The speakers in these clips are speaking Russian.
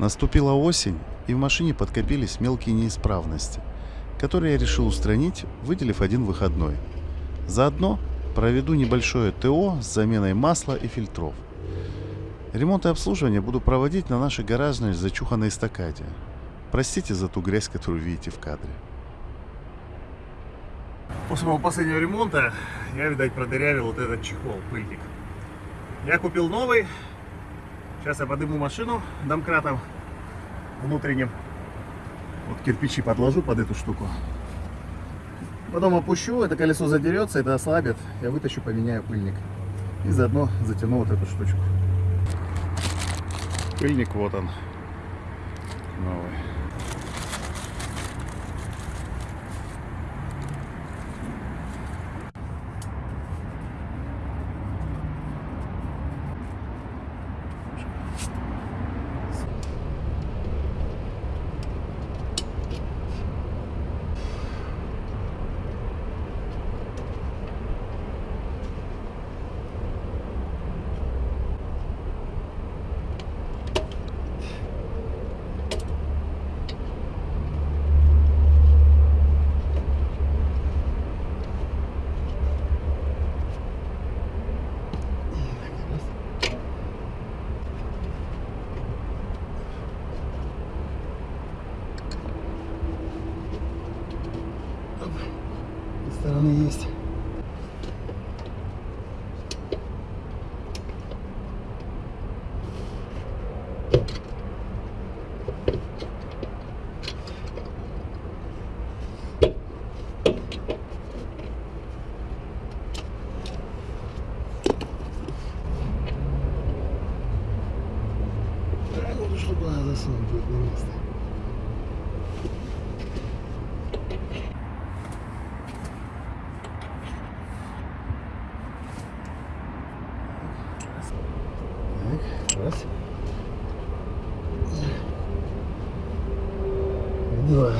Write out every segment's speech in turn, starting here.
Наступила осень, и в машине подкопились мелкие неисправности, которые я решил устранить, выделив один выходной. Заодно проведу небольшое ТО с заменой масла и фильтров. Ремонт и обслуживание буду проводить на нашей гаражной зачуханной эстакаде. Простите за ту грязь, которую видите в кадре. После моего последнего ремонта я, видать, продырявил вот этот чехол, пыльник. Я купил новый. Сейчас я подыму машину домкратом внутренним. Вот кирпичи подложу под эту штуку. Потом опущу, это колесо задерется, это ослабит. Я вытащу, поменяю пыльник. И заодно затяну вот эту штучку. Пыльник вот он. Новый. Стороны есть. Чтобы засунуть будет на место. Так, раз. Два.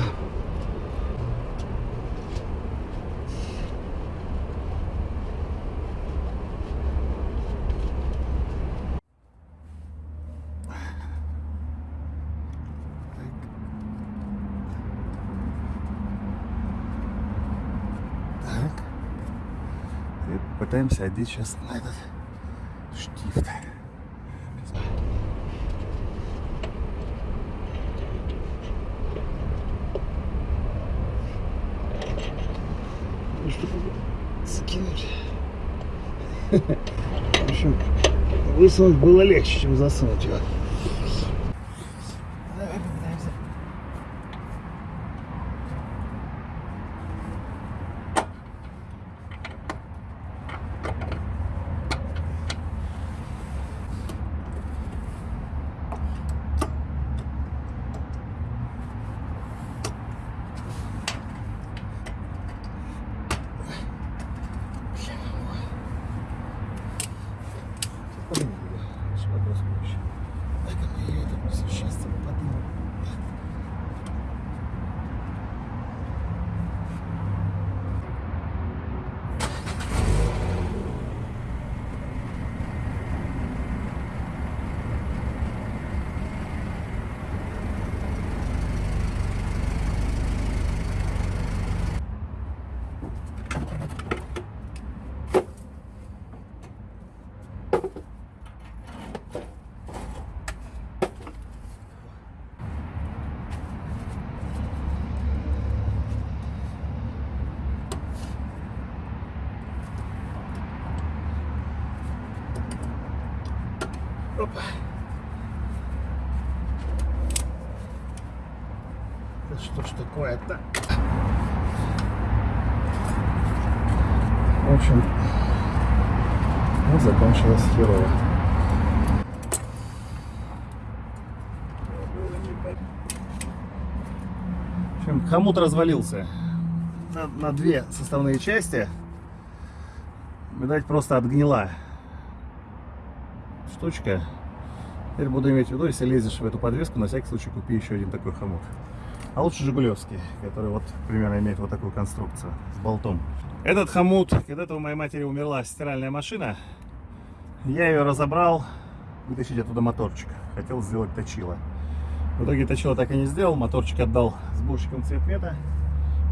Так. И пытаемся одеть сейчас на этот штифт. закинуть. В общем, высунуть было легче, чем засунуть его. Давай попытаемся. Подниму его. Сейчас вопрос проще. Дай-ка мы ее это существенно поднимем. Опа. Да что ж такое-то? В общем, вот закончилось херово. В общем, хомут развалился на, на две составные части. Видать, просто отгнила штучка. Теперь буду иметь в виду, если лезешь в эту подвеску, на всякий случай купи еще один такой хомут. А лучше Жигулевский, который вот примерно имеет вот такую конструкцию с болтом. Этот хомут, когда-то у моей матери умерла стиральная машина, я ее разобрал, вытащить оттуда моторчик. Хотел сделать точило. В итоге точила так и не сделал, моторчик отдал сборщикам цветмета.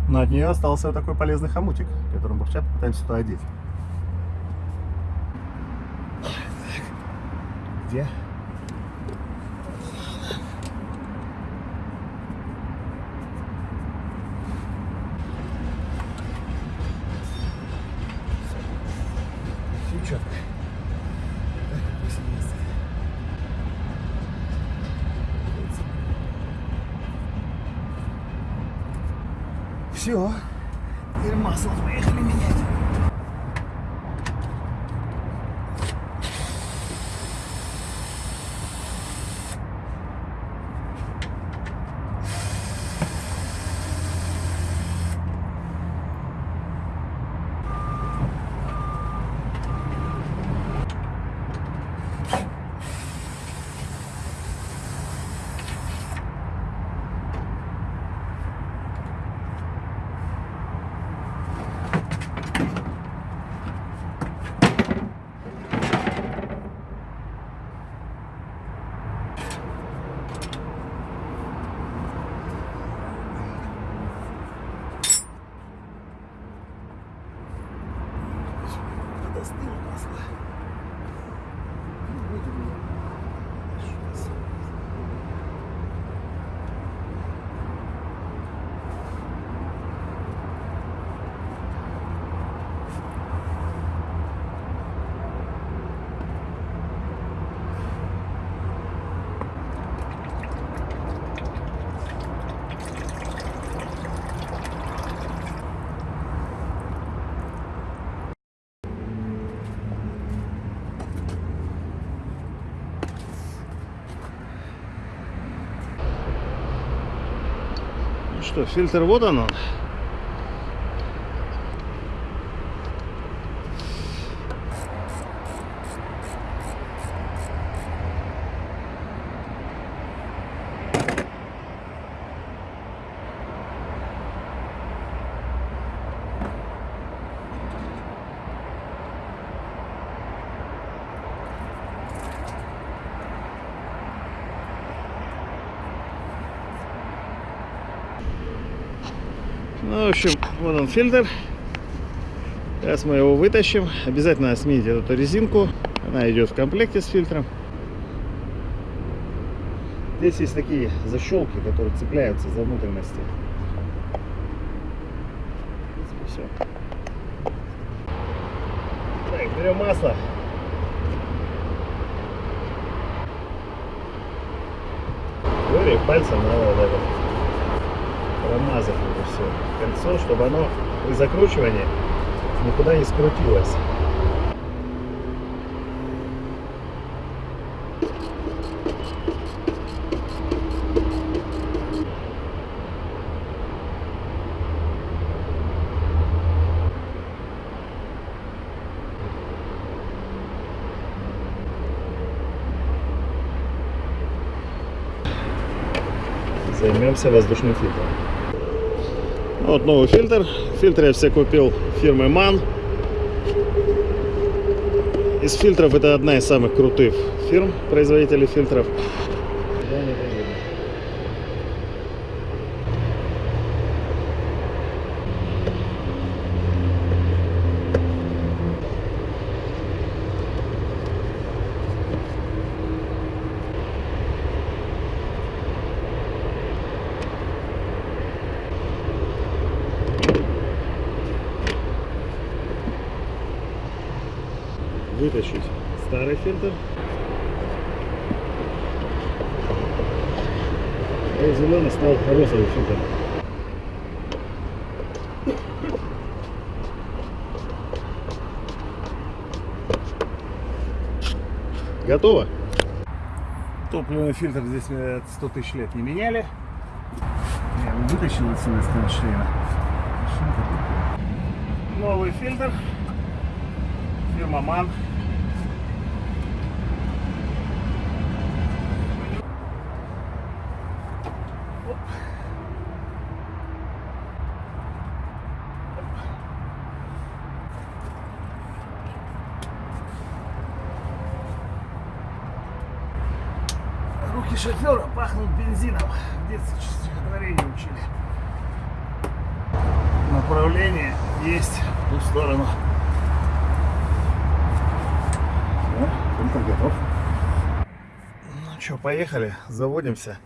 Но от нее остался вот такой полезный хомутик, которым мы сейчас попытаемся туда одеть. Где? Все четко. Так, пусть есть. Все. Теперь масло поехали менять. Подостыло масло. Ну, будет у меня. Сейчас. Ну что, фильтр вот он. Ну, в общем, вот он фильтр. Сейчас мы его вытащим. Обязательно смените эту резинку. Она идет в комплекте с фильтром. Здесь есть такие защелки, которые цепляются за внутренности. Все. Так, берем масло. Говори, пальцем надо вот это промазать все кольцо, чтобы оно при закручивании никуда не скрутилось. Займемся воздушным фильтром. Вот новый фильтр. Фильтр я все купил фирмы MAN. Из фильтров это одна из самых крутых фирм, производителей фильтров. Вытащить старый фильтр. И зеленый стал розовый фильтр. Готово. Топливный фильтр здесь э, 100 тысяч лет не меняли. Я его вытащил отсюда из кронштейна. Новый фильтр. Фирма МАН. Шофера пахнут бензином. В детстве стихотворение учили. Направление есть в ту сторону. Все, готов. Ну что, поехали, заводимся.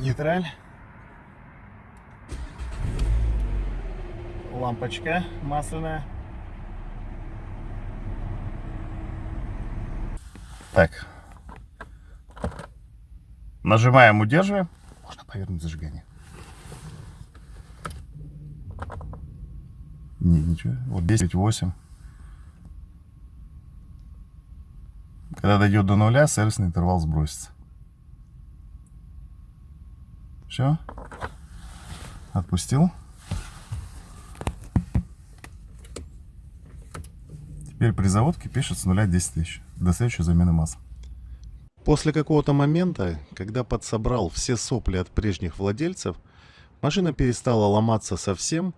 Нейтраль. Лампочка масляная. Так. Нажимаем, удерживаем. Можно повернуть зажигание. Не, ничего. Вот 10, 8. Когда дойдет до нуля, сервисный интервал сбросится. Все. Отпустил. Теперь при заводке пишет с нуля 10 тысяч. До следующей замены масла. После какого-то момента, когда подсобрал все сопли от прежних владельцев, машина перестала ломаться совсем,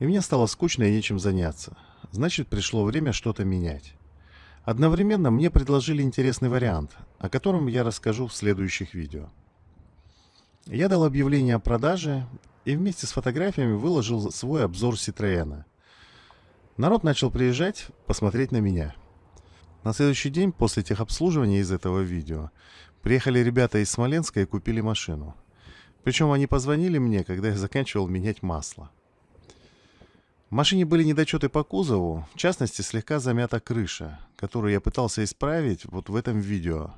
и мне стало скучно и нечем заняться. Значит, пришло время что-то менять. Одновременно мне предложили интересный вариант, о котором я расскажу в следующих видео. Я дал объявление о продаже и вместе с фотографиями выложил свой обзор Citroёна. Народ начал приезжать посмотреть на меня. На следующий день после техобслуживания из этого видео приехали ребята из Смоленска и купили машину. Причем они позвонили мне, когда я заканчивал менять масло. В машине были недочеты по кузову, в частности слегка замята крыша, которую я пытался исправить вот в этом видео.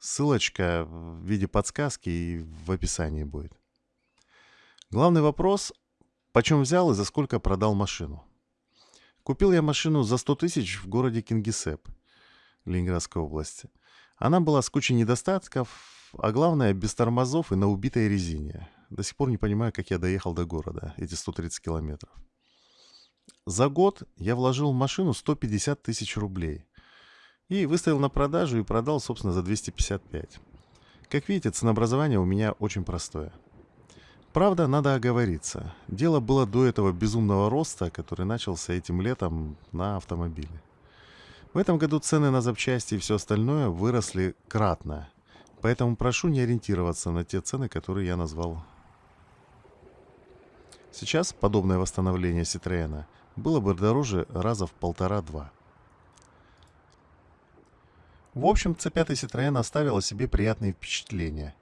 Ссылочка в виде подсказки и в описании будет. Главный вопрос, почем взял и за сколько продал машину. Купил я машину за 100 тысяч в городе Кингисепп, Ленинградской области. Она была с кучей недостатков, а главное, без тормозов и на убитой резине. До сих пор не понимаю, как я доехал до города, эти 130 километров. За год я вложил в машину 150 тысяч рублей. И выставил на продажу и продал, собственно, за 255. Как видите, ценообразование у меня очень простое. Правда, надо оговориться. Дело было до этого безумного роста, который начался этим летом на автомобиле. В этом году цены на запчасти и все остальное выросли кратно. Поэтому прошу не ориентироваться на те цены, которые я назвал. Сейчас подобное восстановление Citroёна было бы дороже раза в полтора-два. В общем, C5 Citroёn оставил о себе приятные впечатления.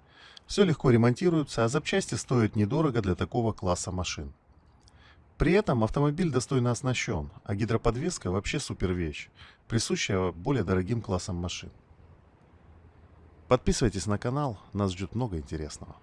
Все легко ремонтируется, а запчасти стоят недорого для такого класса машин. При этом автомобиль достойно оснащен, а гидроподвеска вообще супер вещь, присущая более дорогим классам машин. Подписывайтесь на канал, нас ждет много интересного.